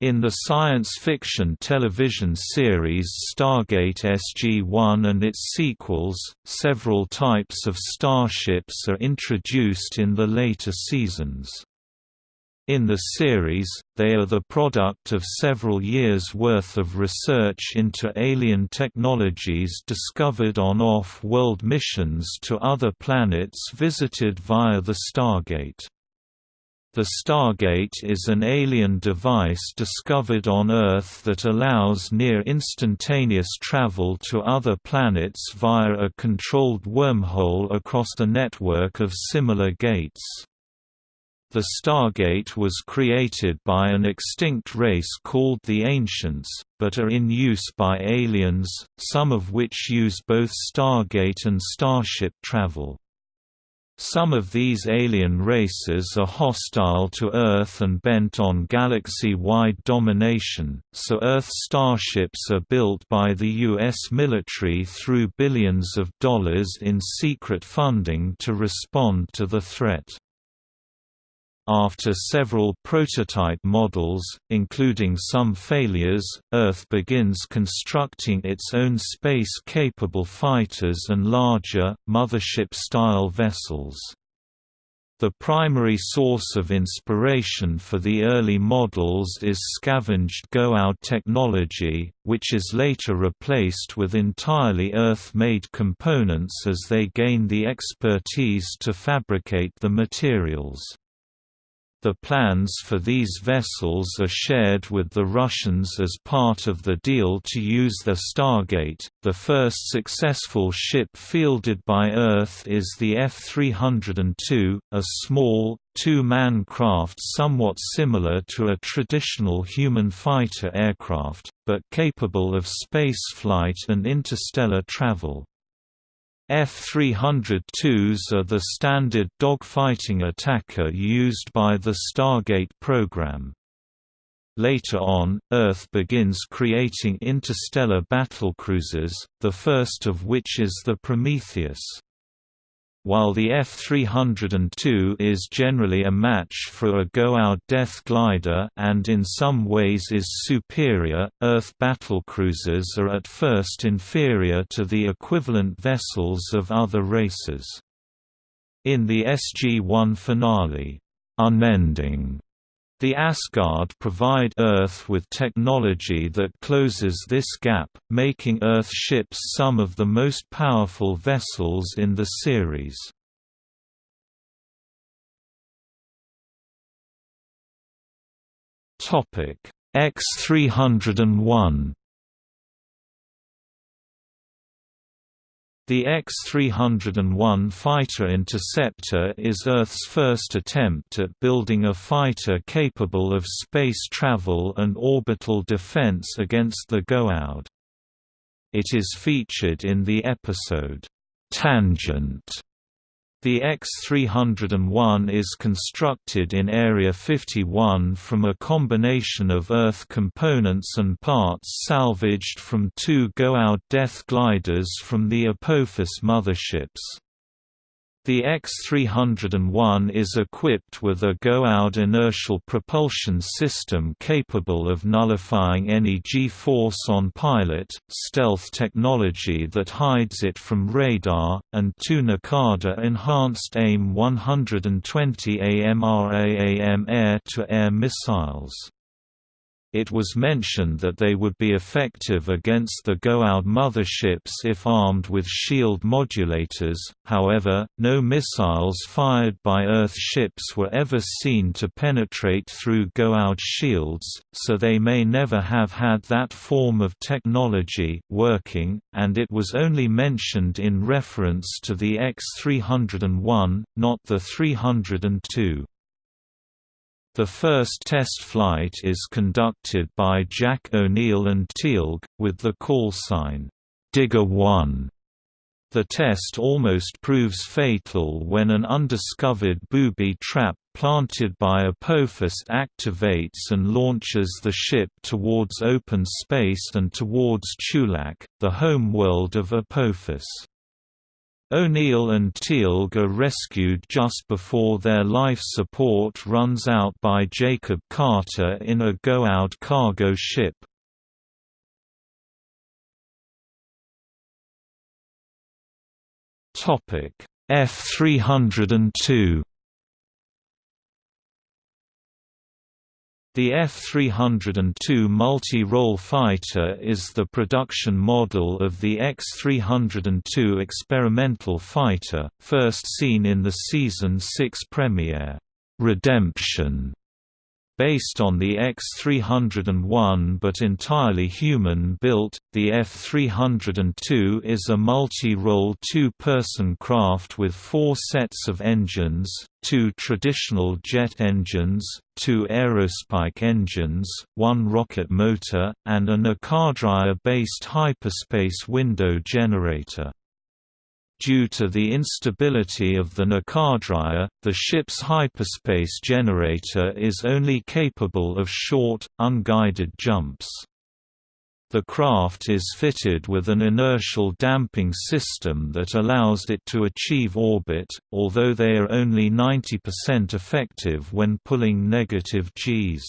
In the science fiction television series Stargate SG-1 and its sequels, several types of starships are introduced in the later seasons. In the series, they are the product of several years' worth of research into alien technologies discovered on off-world missions to other planets visited via the Stargate. The Stargate is an alien device discovered on Earth that allows near-instantaneous travel to other planets via a controlled wormhole across a network of similar gates. The Stargate was created by an extinct race called the Ancients, but are in use by aliens, some of which use both Stargate and Starship travel. Some of these alien races are hostile to Earth and bent on galaxy-wide domination, so Earth starships are built by the U.S. military through billions of dollars in secret funding to respond to the threat. After several prototype models, including some failures, Earth begins constructing its own space-capable fighters and larger, mothership-style vessels. The primary source of inspiration for the early models is scavenged Goa'uld technology, which is later replaced with entirely Earth-made components as they gain the expertise to fabricate the materials. The plans for these vessels are shared with the Russians as part of the deal to use the Stargate. The first successful ship fielded by Earth is the F-302, a small, two-man craft somewhat similar to a traditional human fighter aircraft, but capable of spaceflight and interstellar travel. F-302s are the standard dogfighting attacker used by the Stargate program. Later on, Earth begins creating interstellar battlecruisers, the first of which is the Prometheus. While the F-302 is generally a match for a Goa'uld Death Glider and in some ways is superior, Earth battlecruisers are at first inferior to the equivalent vessels of other races. In the SG-1 finale, Unending the Asgard provide Earth with technology that closes this gap, making Earth ships some of the most powerful vessels in the series. X-301 The X-301 fighter interceptor is Earth's first attempt at building a fighter capable of space travel and orbital defense against the Goa'uld. It is featured in the episode, "'Tangent' The X-301 is constructed in Area 51 from a combination of Earth components and parts salvaged from two Goa'uld Death gliders from the Apophis motherships. The X-301 is equipped with a Goa'uld inertial propulsion system capable of nullifying any G-force on pilot, stealth technology that hides it from radar, and two Naquadah enhanced AIM 120 AMRAAM air-to-air missiles. It was mentioned that they would be effective against the Goa'uld motherships if armed with shield modulators, however, no missiles fired by Earth ships were ever seen to penetrate through Goa'uld shields, so they may never have had that form of technology working, and it was only mentioned in reference to the X-301, not the 302. The first test flight is conducted by Jack O'Neill and Teal'c, with the call sign, Digger 1. The test almost proves fatal when an undiscovered booby trap planted by Apophis activates and launches the ship towards open space and towards Chulak, the homeworld of Apophis. O'Neill and Teal'c are rescued just before their life support runs out by Jacob Carter in a Goa'uld cargo ship. F-302 The F-302 multi-role fighter is the production model of the X-302 experimental fighter, first seen in the Season 6 premiere, "'Redemption' Based on the X301 but entirely human-built, the F302 is a multi-role two-person craft with four sets of engines, two traditional jet engines, two aerospike engines, one rocket motor, and an Naquadria-based hyperspace window generator. Due to the instability of the Naquadria, the ship's hyperspace generator is only capable of short, unguided jumps. The craft is fitted with an inertial damping system that allows it to achieve orbit, although they are only 90% effective when pulling negative Gs.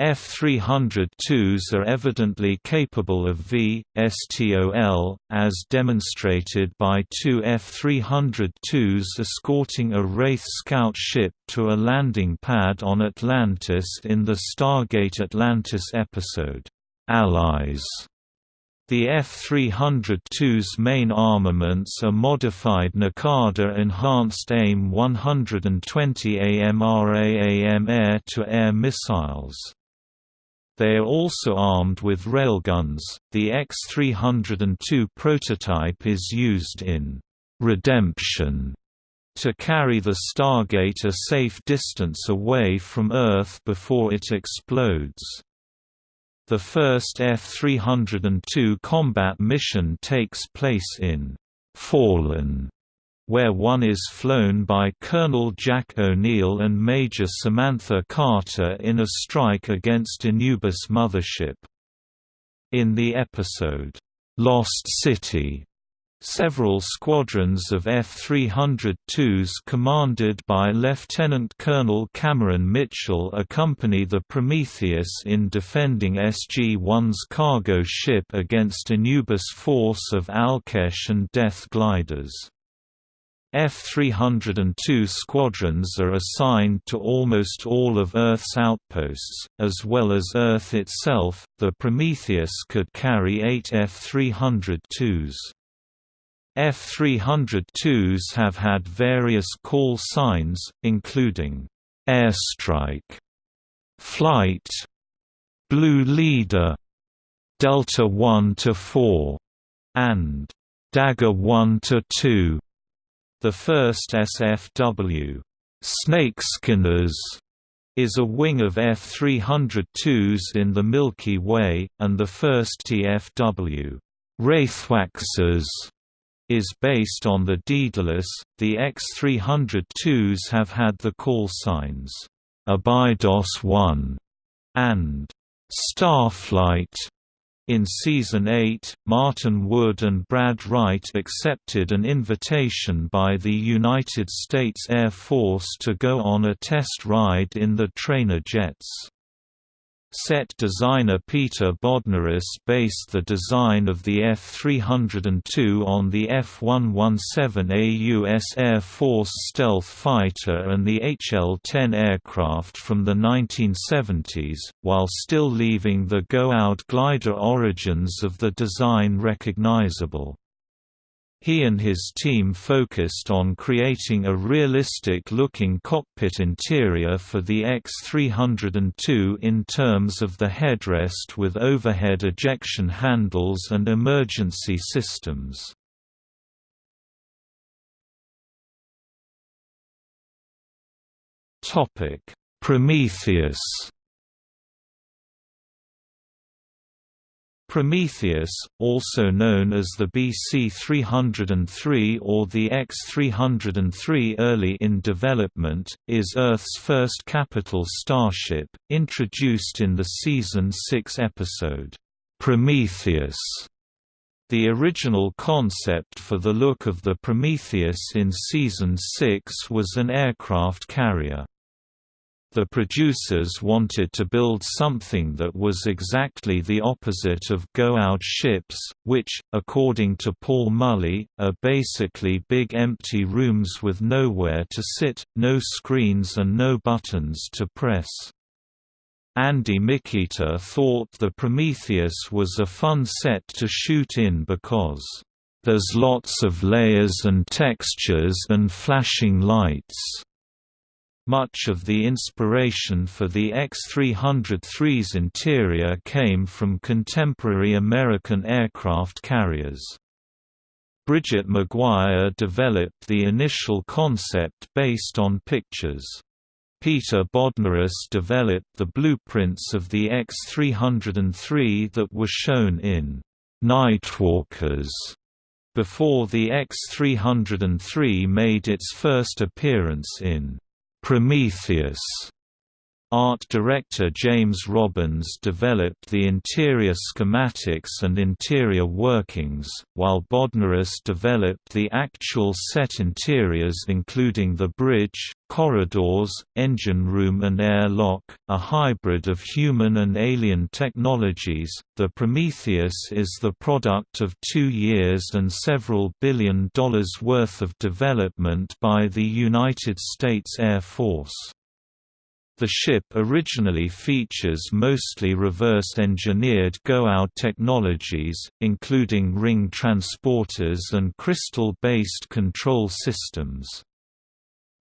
F-302s are evidently capable of V.STOL, as demonstrated by two F-302s escorting a Wraith scout ship to a landing pad on Atlantis in the Stargate Atlantis episode, "'Allies' The F-302's main armaments are modified Naquadah Enhanced AIM 120 AMRAAM air-to-air missiles. They are also armed with railguns. The X-302 prototype is used in Redemption to carry the Stargate a safe distance away from Earth before it explodes. The first F-302 combat mission takes place in Fallen, where one is flown by Colonel Jack O'Neill and Major Samantha Carter in a strike against Anubis mothership. In the episode, "'Lost City' Several squadrons of F-302s commanded by Lieutenant Colonel Cameron Mitchell accompany the Prometheus in defending SG-1's cargo ship against Anubis force of Al'kesh and Death gliders. F-302 squadrons are assigned to almost all of Earth's outposts, as well as Earth itself. The Prometheus could carry eight F-302s. F-302s have had various call signs, including airstrike, flight, blue leader, delta 1 to 4, and dagger 1 to 2. The first SFW, Snakeskinners, is a wing of F-302s in the Milky Way, and the first TFW, Wraithwaxers, is based on the Daedalus. The X302s have had the call signs Abydos 1 and Starflight. In Season 8, Martin Wood and Brad Wright accepted an invitation by the United States Air Force to go on a test ride in the trainer jets. Set designer Peter Bodnaris based the design of the F-302 on the F-117A U.S. Air Force stealth fighter and the HL-10 aircraft from the 1970s, while still leaving the Goa'uld glider origins of the design recognizable. He and his team focused on creating a realistic-looking cockpit interior for the X302 in terms of the headrest with overhead ejection handles and emergency systems. Prometheus Prometheus, also known as the BC-303 or the X-303 early in development, is Earth's first capital starship, introduced in the Season 6 episode, "'Prometheus' The original concept for the look of the Prometheus in Season 6 was an aircraft carrier. The producers wanted to build something that was exactly the opposite of Goa'uld ships, which, according to Paul Mullie, are basically big empty rooms with nowhere to sit, no screens and no buttons to press. Andy Mikita thought the Prometheus was a fun set to shoot in because, "...there's lots of layers and textures and flashing lights." Much of the inspiration for the X-303's interior came from contemporary American aircraft carriers. Bridget McGuire developed the initial concept based on pictures. Peter Bodnaris developed the blueprints of the X-303 that were shown in Nightwalkers before the X-303 made its first appearance in Prometheus Art director James Robbins developed the interior schematics and interior workings, while Bodnaris developed the actual set interiors including the bridge, corridors, engine room and air lock, a hybrid of human and alien technologies. The Prometheus is the product of two years and several billion dollars worth of development by the United States Air Force. The ship originally features mostly reverse-engineered Goa'uld technologies, including ring transporters and crystal-based control systems.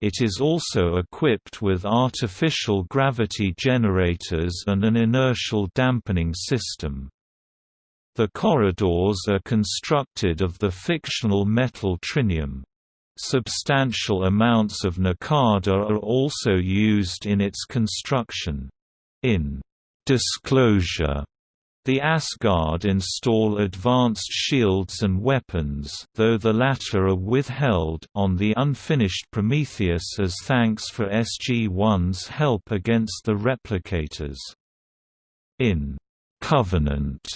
It is also equipped with artificial gravity generators and an inertial dampening system. The corridors are constructed of the fictional metal trinium. Substantial amounts of Naquadah are also used in its construction. In Disclosure the Asgard install advanced shields and weapons though the latter are withheld on the unfinished Prometheus as thanks for SG-1's help against the replicators. In Covenant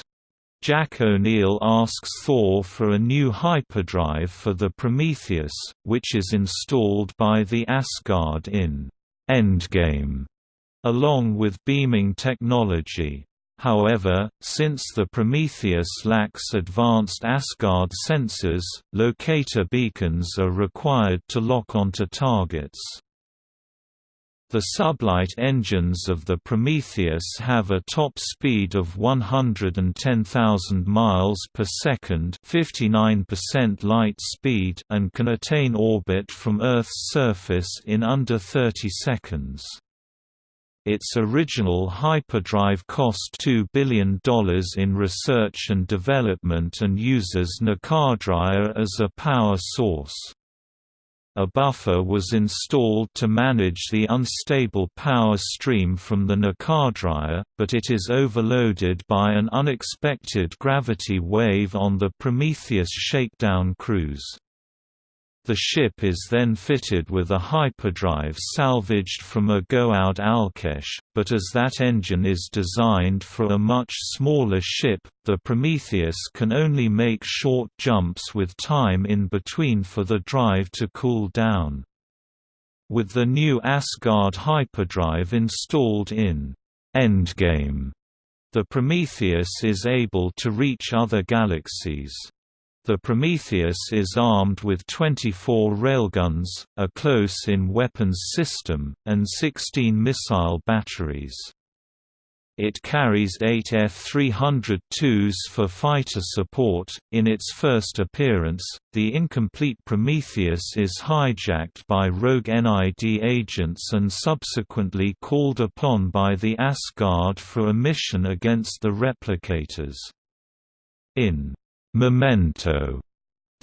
Jack O'Neill asks Thor for a new hyperdrive for the Prometheus, which is installed by the Asgard in Endgame, along with beaming technology. However, since the Prometheus lacks advanced Asgard sensors, locator beacons are required to lock onto targets. The sublight engines of the Prometheus have a top speed of 110,000 miles per second, 59% light speed, and can attain orbit from Earth's surface in under 30 seconds. Its original hyperdrive cost $2 billion in research and development and uses Naquadah as a power source. A buffer was installed to manage the unstable power stream from the Naquadah, but it is overloaded by an unexpected gravity wave on the Prometheus shakedown cruise. The ship is then fitted with a hyperdrive salvaged from a Goa'uld Al'kesh, but as that engine is designed for a much smaller ship, the Prometheus can only make short jumps with time in between for the drive to cool down. With the new Asgard hyperdrive installed in Endgame, the Prometheus is able to reach other galaxies. The Prometheus is armed with 24 railguns, a close-in weapons system, and 16 missile batteries. It carries eight F-302s for fighter support. In its first appearance, the incomplete Prometheus is hijacked by rogue NID agents and subsequently called upon by the Asgard for a mission against the Replicators. In Memento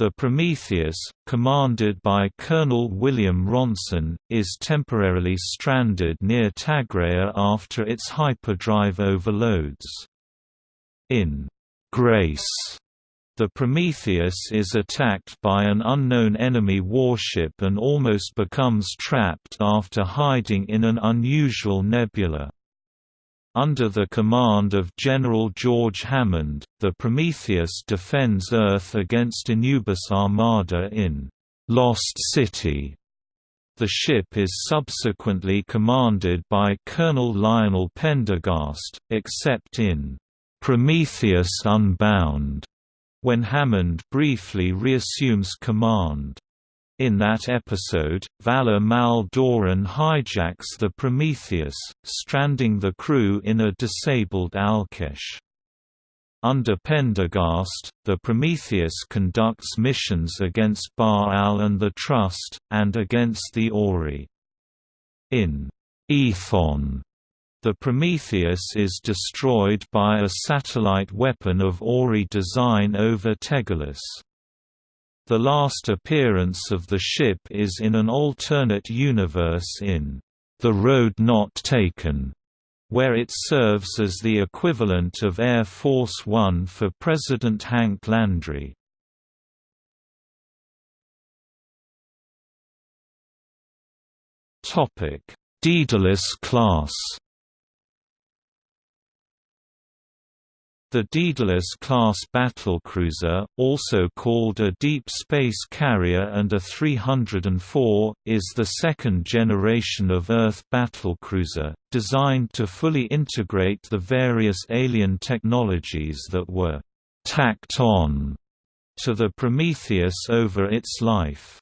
the Prometheus, commanded by Colonel William Ronson, is temporarily stranded near Tagrea after its hyperdrive overloads. In Grace, the Prometheus is attacked by an unknown enemy warship and almost becomes trapped after hiding in an unusual nebula. Under the command of General George Hammond, the Prometheus defends Earth against Anubis Armada in Lost City. The ship is subsequently commanded by Colonel Lionel Pendergast, except in Prometheus Unbound, when Hammond briefly reassumes command. In that episode, Vala Mal Doran hijacks the Prometheus, stranding the crew in a disabled Al'kesh. Under Pendergast, the Prometheus conducts missions against Baal and the Trust, and against the Ori. In Ethon, the Prometheus is destroyed by a satellite weapon of Ori design over Tegalus. The last appearance of the ship is in an alternate universe in The Road Not Taken, where it serves as the equivalent of Air Force One for President Hank Landry. Daedalus class The Daedalus-class battlecruiser, also called a Deep Space Carrier and a 304, is the second generation of Earth battlecruiser, designed to fully integrate the various alien technologies that were «tacked on» to the Prometheus over its life.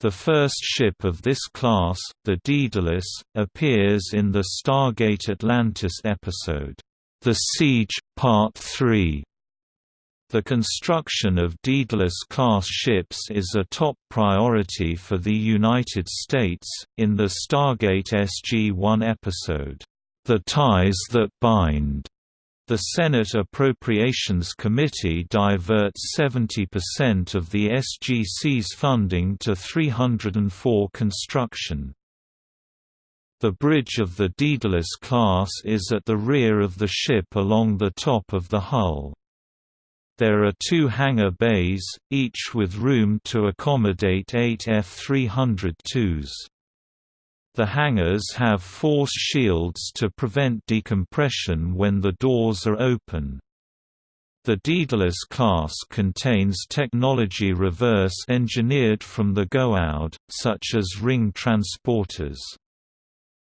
The first ship of this class, the Daedalus, appears in the Stargate Atlantis episode, the Siege, Part 3 the construction of Daedalus-class ships is a top priority for the United States. In the Stargate SG-1 episode, "The Ties That Bind," the Senate Appropriations Committee diverts 70% of the SGC's funding to 304 construction. The bridge of the Daedalus class is at the rear of the ship along the top of the hull. There are two hangar bays, each with room to accommodate eight F-302s. The hangars have force shields to prevent decompression when the doors are open. The Daedalus class contains technology reverse engineered from the Goa'uld, such as ring transporters.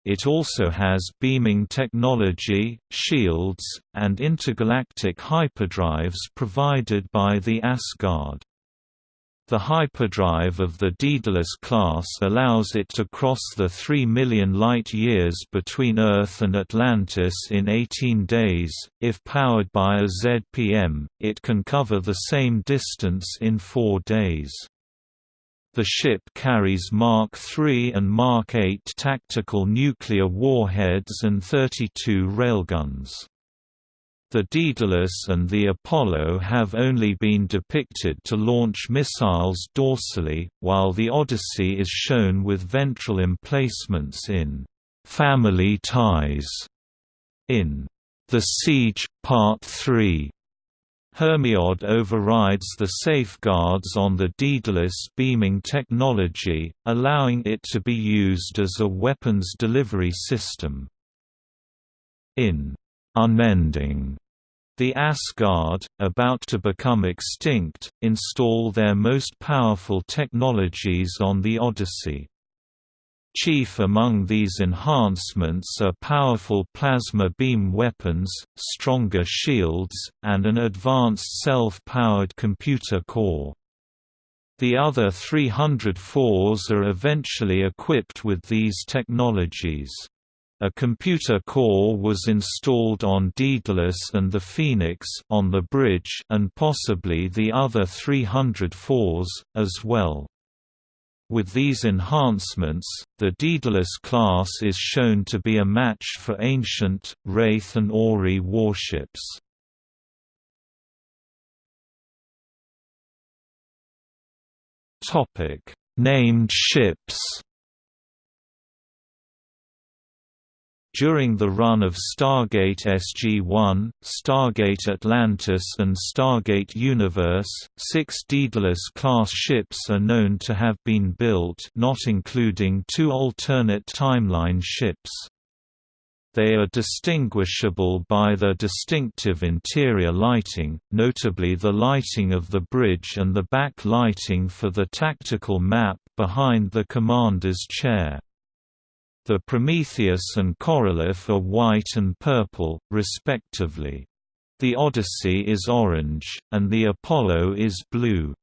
It also has beaming technology, shields, and intergalactic hyperdrives provided by the Asgard. The hyperdrive of the Daedalus class allows it to cross the 3 million light-years between Earth and Atlantis in 18 days. If powered by a ZPM, it can cover the same distance in 4 days. The ship carries Mark III and Mark VIII tactical nuclear warheads and 32 railguns. The Daedalus and the Apollo have only been depicted to launch missiles dorsally, while the Odyssey is shown with ventral emplacements in «family ties» in «The Siege, Part 3» Hermiod overrides the safeguards on the Daedalus beaming technology, allowing it to be used as a weapons delivery system. In Unending, the Asgard, about to become extinct, install their most powerful technologies on the Odyssey. Chief among these enhancements are powerful plasma beam weapons, stronger shields, and an advanced self-powered computer core. The other 304s are eventually equipped with these technologies. A computer core was installed on Daedalus and the Phoenix on the bridge and possibly the other 304s, as well. With these enhancements, the Daedalus class is shown to be a match for ancient, Wraith and Ori warships. Named ships During the run of Stargate SG-1, Stargate Atlantis and Stargate Universe, six Daedalus-class ships are known to have been built not including two alternate timeline ships. They are distinguishable by their distinctive interior lighting, notably the lighting of the bridge and the back lighting for the tactical map behind the commander's chair. The Prometheus and Korolev are white and purple, respectively. The Odyssey is orange, and the Apollo is blue.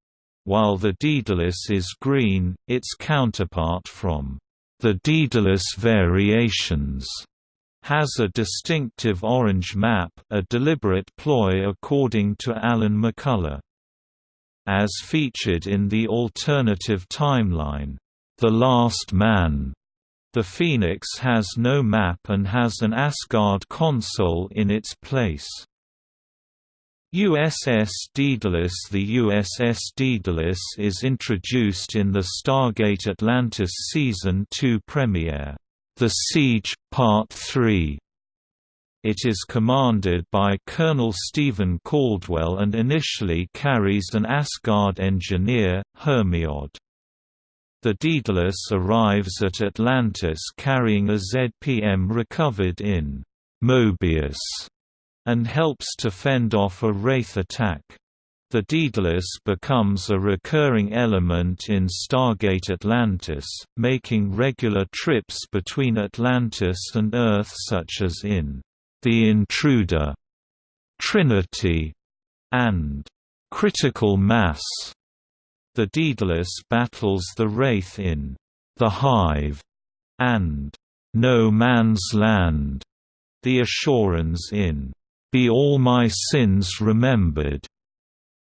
While the Daedalus is green, its counterpart from the Daedalus Variations has a distinctive orange map a deliberate ploy according to Alan McCullough. As featured in the alternative timeline, The Last Man, the Phoenix has no map and has an Asgard console in its place. USS Daedalus The USS Daedalus is introduced in the Stargate Atlantis Season 2 premiere, The Siege, Part 3. It is commanded by Colonel Stephen Caldwell and initially carries an Asgard engineer, Hermiod. The Daedalus arrives at Atlantis carrying a ZPM recovered in Moebius and helps to fend off a Wraith attack. The Daedalus becomes a recurring element in Stargate Atlantis, making regular trips between Atlantis and Earth such as in The Intruder, Trinity, and Critical Mass. The Daedalus battles the Wraith in The Hive and No Man's Land, the Asurans in be All My Sins Remembered,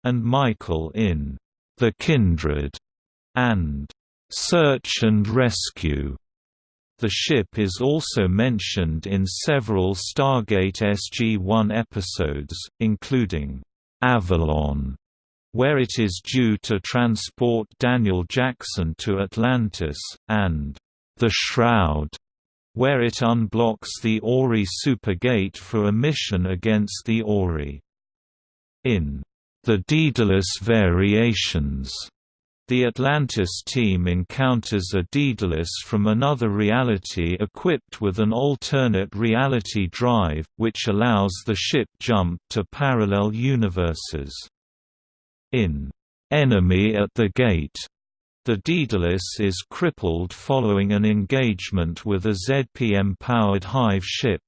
and Michael in The Kindred, and Search and Rescue. The ship is also mentioned in several Stargate SG-1 episodes, including Avalon, where it is due to transport Daniel Jackson to Atlantis, and The Shroud, where it unblocks the Ori Supergate for a mission against the Ori. In the Daedalus Variations, the Atlantis team encounters a Daedalus from another reality equipped with an alternate reality drive, which allows the ship jump to parallel universes. In. Enemy at the Gate, the Daedalus is crippled following an engagement with a ZPM-powered Hive ship.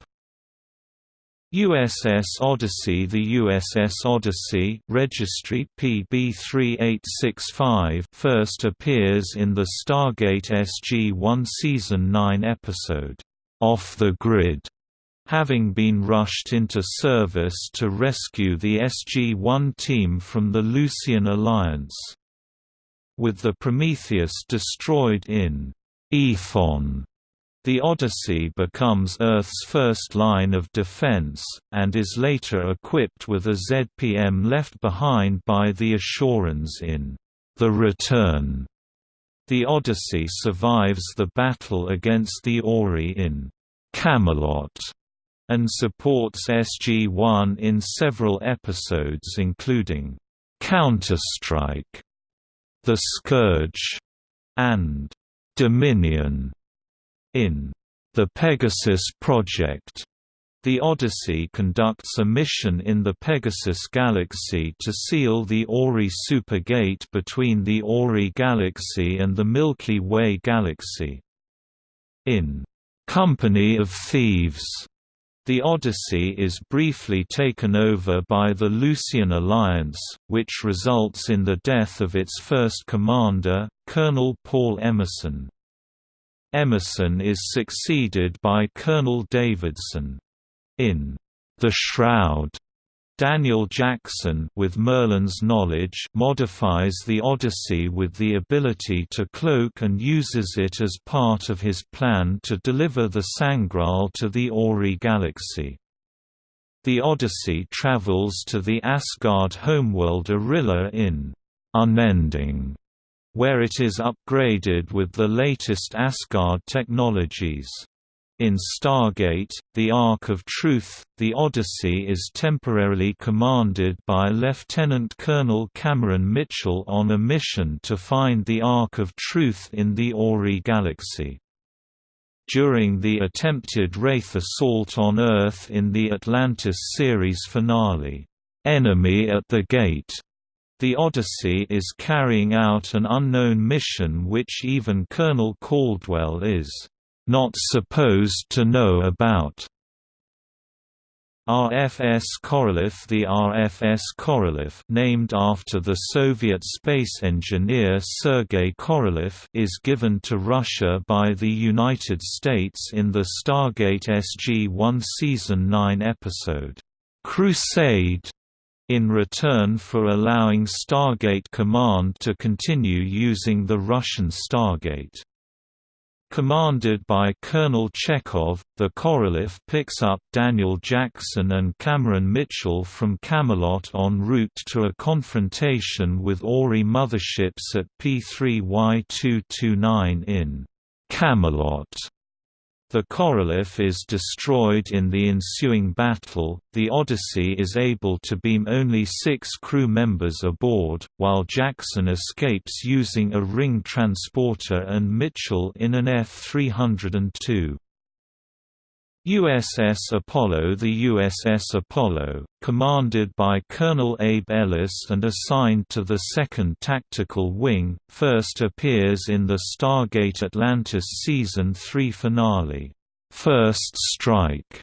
USS Odyssey. The USS Odyssey registry PB3865 first appears in the Stargate SG-1 Season 9 episode, "'Off the Grid' having been rushed into service to rescue the SG-1 team from the Lucian Alliance. With the Prometheus destroyed in Ethon, the Odyssey becomes Earth's first line of defense, and is later equipped with a ZPM left behind by the Asurans in The Return. The Odyssey survives the battle against the Ori in Camelot and supports SG-1 in several episodes including Counterstrike the Scourge, and Dominion. In The Pegasus Project, the Odyssey conducts a mission in the Pegasus Galaxy to seal the Ori Supergate between the Ori Galaxy and the Milky Way Galaxy. In Company of Thieves, the Odyssey is briefly taken over by the Lucian Alliance, which results in the death of its first commander, Colonel Paul Emerson. Emerson is succeeded by Colonel Davidson. In The Shroud, Daniel Jackson with Merlin's knowledge modifies the Odyssey with the ability to cloak and uses it as part of his plan to deliver the Sangreal to the Ori galaxy. The Odyssey travels to the Asgard homeworld Orilla in Unending, where it is upgraded with the latest Asgard technologies. In Stargate, the Ark of Truth, the Odyssey is temporarily commanded by Lieutenant Colonel Cameron Mitchell on a mission to find the Ark of Truth in the Ori galaxy. during the attempted Wraith assault on Earth in the Atlantis series finale, "'Enemy at the Gate' The Odyssey is carrying out an unknown mission which even Colonel Caldwell is not supposed to know about. RFS Korolev The RFS Korolev named after the Soviet space engineer Sergei Korolev is given to Russia by the United States in the Stargate SG-1 Season 9 episode, "'Crusade' in return for allowing Stargate Command to continue using the Russian Stargate. Commanded by Colonel Chekov, the Korolev picks up Daniel Jackson and Cameron Mitchell from Camelot en route to a confrontation with Ori motherships at P3Y229 in Camelot. The Korolev is destroyed in the ensuing battle. The Odyssey is able to beam only six crew members aboard, while Jackson escapes using a ring transporter and Mitchell in an F 302. USS Apollo The USS Apollo, commanded by Colonel Abe Ellis and assigned to the 2nd Tactical Wing, first appears in the Stargate Atlantis Season 3 finale, First Strike.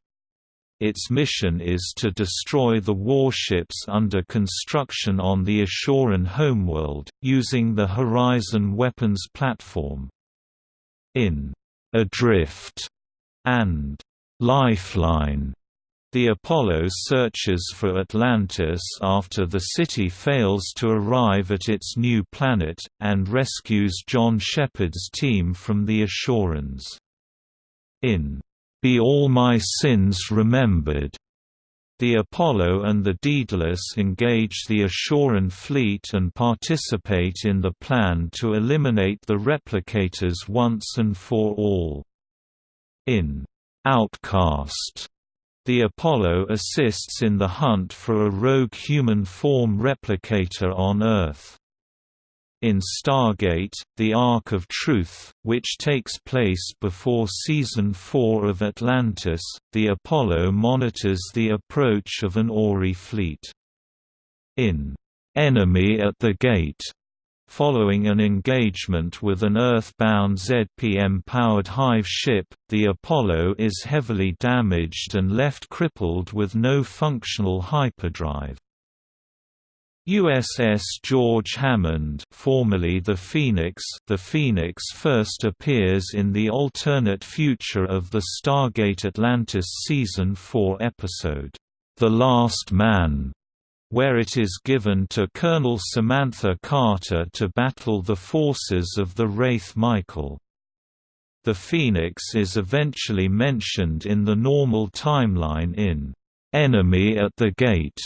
Its mission is to destroy the warships under construction on the Asuran homeworld, using the Horizon weapons platform. In Adrift and Lifeline the Apollo searches for Atlantis after the city fails to arrive at its new planet, and rescues John Sheppard's team from the Asurans. In Be All My Sins Remembered, the Apollo and the Daedalus engage the Asuran fleet and participate in the plan to eliminate the replicators once and for all. In Outcast. The Apollo assists in the hunt for a rogue human form replicator on Earth. In Stargate, The Ark of Truth, which takes place before Season 4 of Atlantis, the Apollo monitors the approach of an Ori fleet. In Enemy at the Gate, Following an engagement with an Earth-bound ZPM-powered Hive ship, the Apollo is heavily damaged and left crippled with no functional hyperdrive. USS George Hammond formerly the Phoenix the Phoenix first appears in the alternate future of the Stargate Atlantis Season 4 episode, The Last Man, where it is given to Colonel Samantha Carter to battle the forces of the Wraith Michael. The Phoenix is eventually mentioned in the normal timeline in Enemy at the Gate,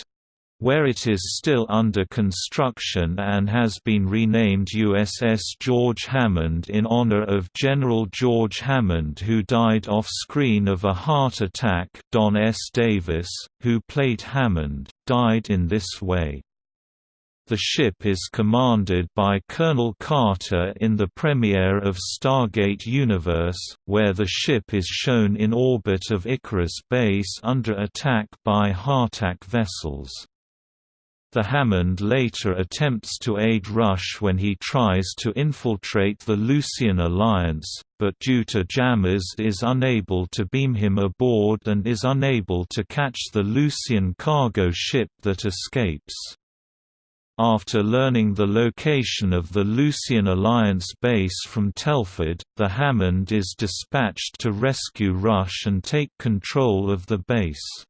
where it is still under construction and has been renamed USS George Hammond in honor of General George Hammond who died off-screen of a heart attack Don S. Davis, who played Hammond, died in this way. The ship is commanded by Colonel Carter in the premiere of Stargate Universe, where the ship is shown in orbit of Icarus base under attack by Ha'tak vessels. The Hammond later attempts to aid Rush when he tries to infiltrate the Lucian Alliance, but due to jammers is unable to beam him aboard and is unable to catch the Lucian cargo ship that escapes. After learning the location of the Lucian Alliance base from Telford, the Hammond is dispatched to rescue Rush and take control of the base.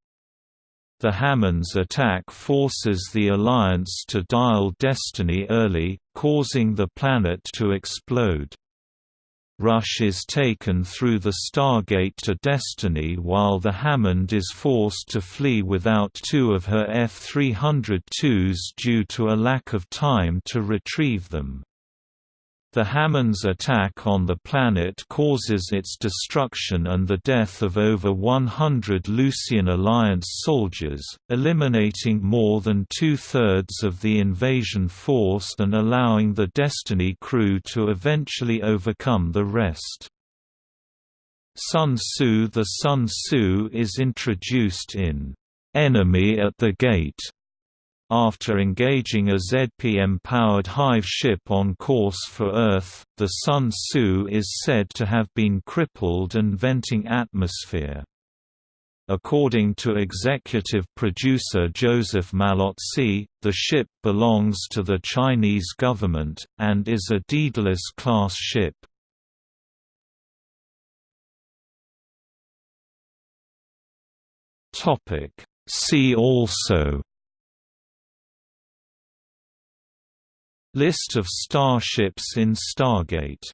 The Hammond's attack forces the Alliance to dial Destiny early, causing the planet to explode. Rush is taken through the Stargate to Destiny while the Hammond is forced to flee without two of her F-302s due to a lack of time to retrieve them. The Hammond's attack on the planet causes its destruction and the death of over 100 Lucian Alliance soldiers, eliminating more than two-thirds of the invasion force and allowing the Destiny crew to eventually overcome the rest. Sun Tzu The Sun Tzu is introduced in Enemy at the Gate after engaging a ZPM-powered Hive ship on course for Earth, the Sun Tzu is said to have been crippled and venting atmosphere. According to executive producer Joseph Mallozzi, the ship belongs to the Chinese government, and is a Daedalus-class ship. See also List of starships in Stargate